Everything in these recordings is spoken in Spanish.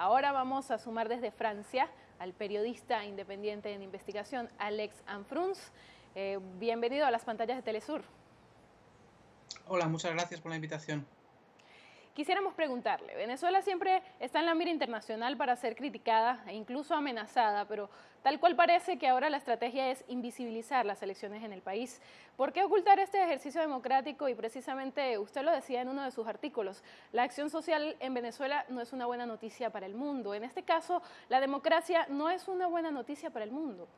Ahora vamos a sumar desde Francia al periodista independiente en investigación Alex Anfruns. Eh, bienvenido a las pantallas de Telesur. Hola, muchas gracias por la invitación. Quisiéramos preguntarle, Venezuela siempre está en la mira internacional para ser criticada e incluso amenazada, pero tal cual parece que ahora la estrategia es invisibilizar las elecciones en el país. ¿Por qué ocultar este ejercicio democrático? Y precisamente usted lo decía en uno de sus artículos, la acción social en Venezuela no es una buena noticia para el mundo. En este caso, la democracia no es una buena noticia para el mundo.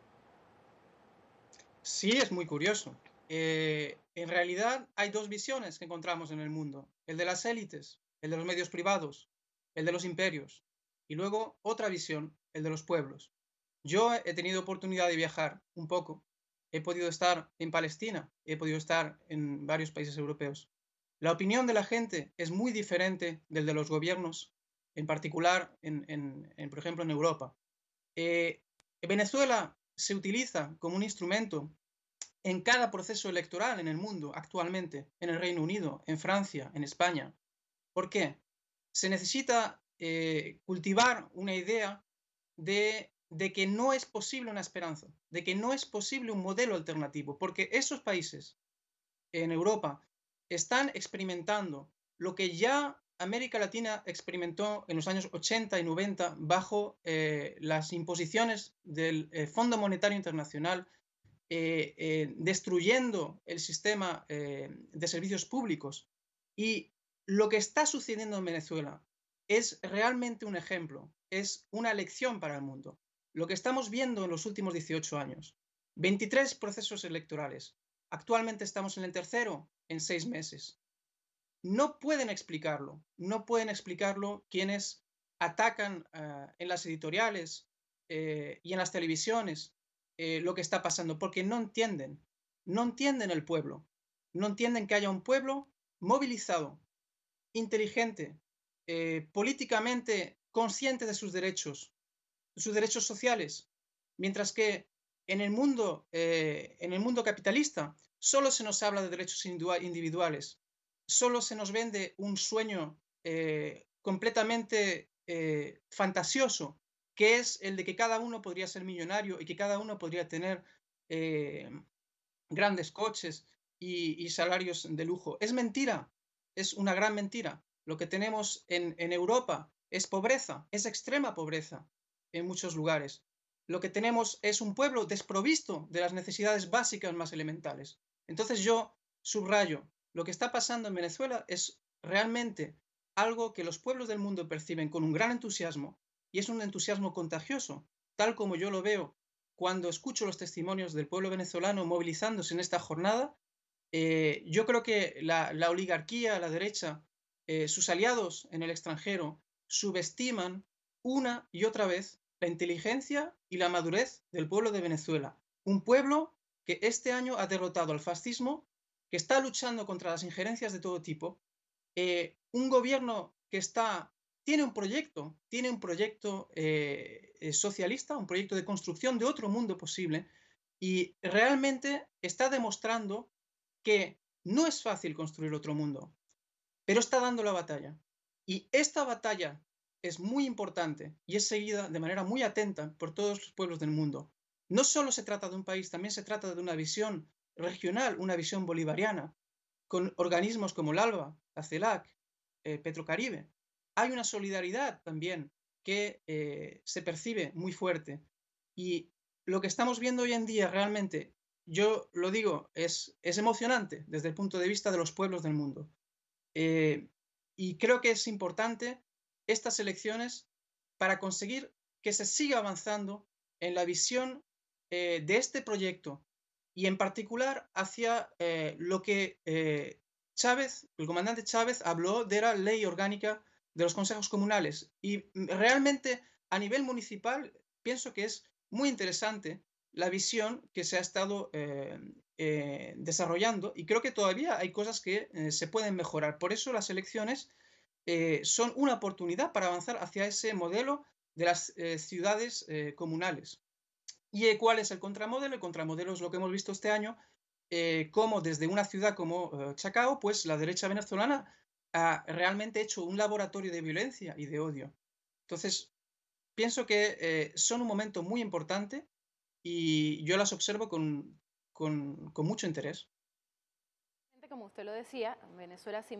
Sí, es muy curioso. Eh, en realidad hay dos visiones que encontramos en el mundo, el de las élites, el de los medios privados, el de los imperios, y luego otra visión, el de los pueblos. Yo he tenido oportunidad de viajar un poco, he podido estar en Palestina, he podido estar en varios países europeos. La opinión de la gente es muy diferente del de los gobiernos, en particular, en, por ejemplo, en Europa. Eh, Venezuela se utiliza como un instrumento en cada proceso electoral en el mundo actualmente, en el Reino Unido, en Francia, en España. ¿Por qué? Se necesita eh, cultivar una idea de, que no es posible una esperanza, de que no es posible un modelo alternativo, porque esos países en Europa están experimentando lo que ya América Latina experimentó en los años 80 y 90 bajo eh, las imposiciones del eh, Fondo Monetario Internacional, destruyendo el sistema de servicios públicos. Y lo que está sucediendo en Venezuela es realmente un ejemplo, es una lección para el mundo. Lo que estamos viendo en los últimos 18 años, 23 procesos electorales, actualmente estamos en el tercero en seis meses. No pueden explicarlo, no pueden explicarlo quienes atacan eh, en las editoriales eh, y en las televisiones eh, lo que está pasando, porque no entienden, no entienden el pueblo, no entienden que haya un pueblo movilizado inteligente, eh, políticamente consciente de sus derechos, sus derechos sociales, mientras que en el mundo, eh, en el mundo capitalista solo se nos habla de derechos individuales, solo se nos vende un sueño eh, completamente fantasioso, que es el de que cada uno podría ser millonario y que cada uno podría tener grandes coches y salarios de lujo. Es mentira, es una gran mentira. Lo que tenemos en, Europa es pobreza, es extrema pobreza en muchos lugares. Lo que tenemos es un pueblo desprovisto de las necesidades básicas más elementales. Entonces yo subrayo, lo que está pasando en Venezuela es realmente algo que los pueblos del mundo perciben con un gran entusiasmo y es un entusiasmo contagioso, tal como yo lo veo cuando escucho los testimonios del pueblo venezolano movilizándose en esta jornada eh, yo creo que la, oligarquía, la derecha, eh, sus aliados en el extranjero subestiman una y otra vez la inteligencia y la madurez del pueblo de Venezuela. Un pueblo que este año ha derrotado al fascismo, que está luchando contra las injerencias de todo tipo, eh, un gobierno que está, tiene un proyecto, tiene un proyecto socialista, un proyecto de construcción de otro mundo posible, y realmente está demostrando que no es fácil construir otro mundo, pero está dando la batalla. Y esta batalla es muy importante y es seguida de manera muy atenta por todos los pueblos del mundo. No solo se trata de un país, también se trata de una visión regional, una visión bolivariana, con organismos como el ALBA, la CELAC, eh, Petrocaribe. Hay una solidaridad también que eh, se percibe muy fuerte. Y lo que estamos viendo hoy en día realmente yo lo digo, es, es emocionante desde el punto de vista de los pueblos del mundo. Eh, y creo que es importante estas elecciones para conseguir que se siga avanzando en la visión eh, de este proyecto y en particular hacia eh, lo que Chávez, el comandante Chávez, habló de la ley orgánica de los consejos comunales. Y realmente a nivel municipal pienso que es muy interesante la visión que se ha estado eh, eh, desarrollando y creo que todavía hay cosas que eh, se pueden mejorar. Por eso las elecciones son una oportunidad para avanzar hacia ese modelo de las ciudades comunales. ¿Y cuál es el contramodelo? El contramodelo es lo que hemos visto este año, como desde una ciudad como Chacao, pues la derecha venezolana ha realmente hecho un laboratorio de violencia y de odio. Entonces, pienso que eh, son un momento muy importante y yo las observo con, con, con mucho interés. Como usted lo decía, Venezuela se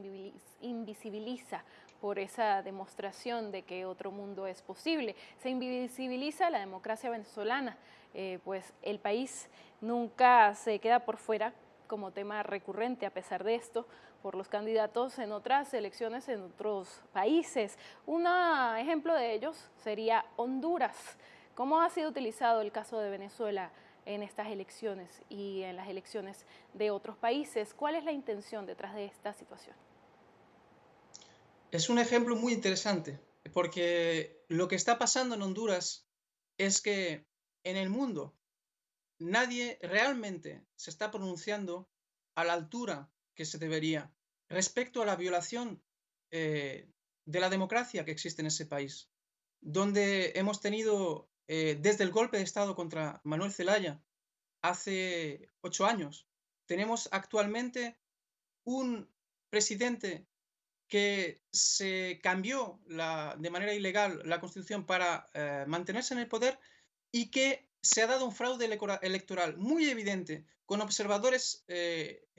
invisibiliza por esa demostración de que otro mundo es posible. Se invisibiliza la democracia venezolana, eh, pues el país nunca se queda por fuera como tema recurrente a pesar de esto por los candidatos en otras elecciones en otros países. Un ejemplo de ellos sería Honduras. ¿Cómo ha sido utilizado el caso de Venezuela en estas elecciones y en las elecciones de otros países? ¿Cuál es la intención detrás de esta situación? Es un ejemplo muy interesante porque lo que está pasando en Honduras es que en el mundo nadie realmente se está pronunciando a la altura que se debería respecto a la violación eh, de la democracia que existe en ese país, donde hemos tenido eh, desde el golpe de Estado contra Manuel Zelaya hace ocho años, tenemos actualmente un presidente que se cambió de manera ilegal la constitución para eh, mantenerse en el poder y que se ha dado un fraude electoral muy evidente con observadores eh,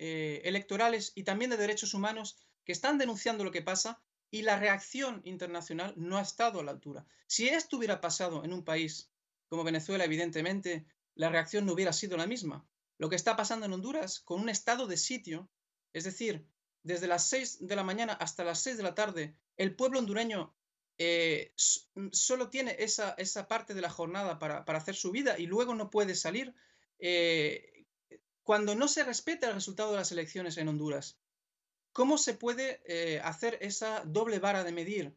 electorales y también de derechos humanos que están denunciando lo que pasa y la reacción internacional no ha estado a la altura. Si esto hubiera pasado en un país como Venezuela, evidentemente, la reacción no hubiera sido la misma. Lo que está pasando en Honduras con un estado de sitio, es decir, desde las 6 de la mañana hasta las 6 de la tarde, el pueblo hondureño eh, solo tiene esa, esa, parte de la jornada para, para, hacer su vida y luego no puede salir. Eh, cuando no se respeta el resultado de las elecciones en Honduras, ¿cómo se puede eh, hacer esa doble vara de medir?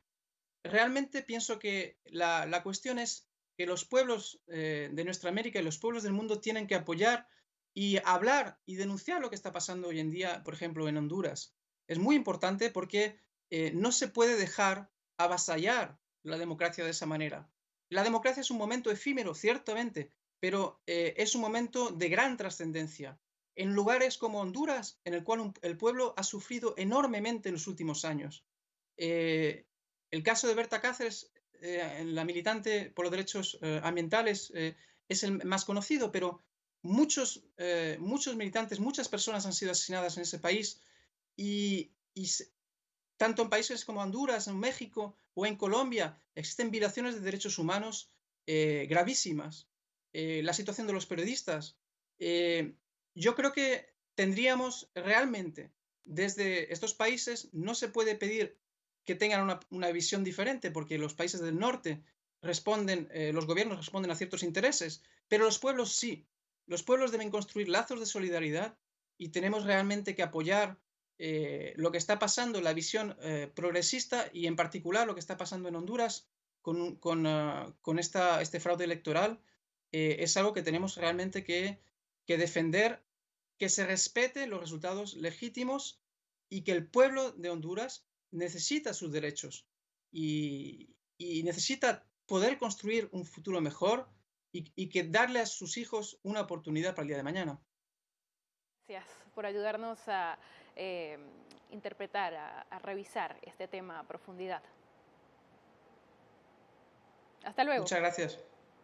Realmente pienso que la, la cuestión es que los pueblos de nuestra América y los pueblos del mundo tienen que apoyar y hablar y denunciar lo que está pasando hoy en día, por ejemplo, en Honduras. Es muy importante porque no se puede dejar avasallar la democracia de esa manera. La democracia es un momento efímero, ciertamente, pero eh, es un momento de gran trascendencia. En lugares como Honduras, en el cual el pueblo ha sufrido enormemente en los últimos años. Eh, el caso de Berta Cáceres, eh, la militante por los derechos ambientales, es el más conocido, pero muchos, muchos militantes, muchas personas han sido asesinadas en ese país y, y tanto en países como Honduras, en México o en Colombia, existen violaciones de derechos humanos eh, gravísimas. Eh, la situación de los periodistas. Eh, yo creo que tendríamos realmente, desde estos países, no se puede pedir que tengan una, visión diferente, porque los países del norte responden, los gobiernos responden a ciertos intereses, pero los pueblos sí. Los pueblos deben construir lazos de solidaridad y tenemos realmente que apoyar eh, lo que está pasando, la visión eh, progresista y en particular lo que está pasando en Honduras con, con, ah, con esta, este fraude electoral, eh, es algo que tenemos realmente que, que, defender, que se respete los resultados legítimos y que el pueblo de Honduras necesita sus derechos y, y necesita poder construir un futuro mejor y, y que darle a sus hijos una oportunidad para el día de mañana. Gracias por ayudarnos a eh, interpretar, a, revisar este tema a profundidad. Hasta luego. Muchas gracias.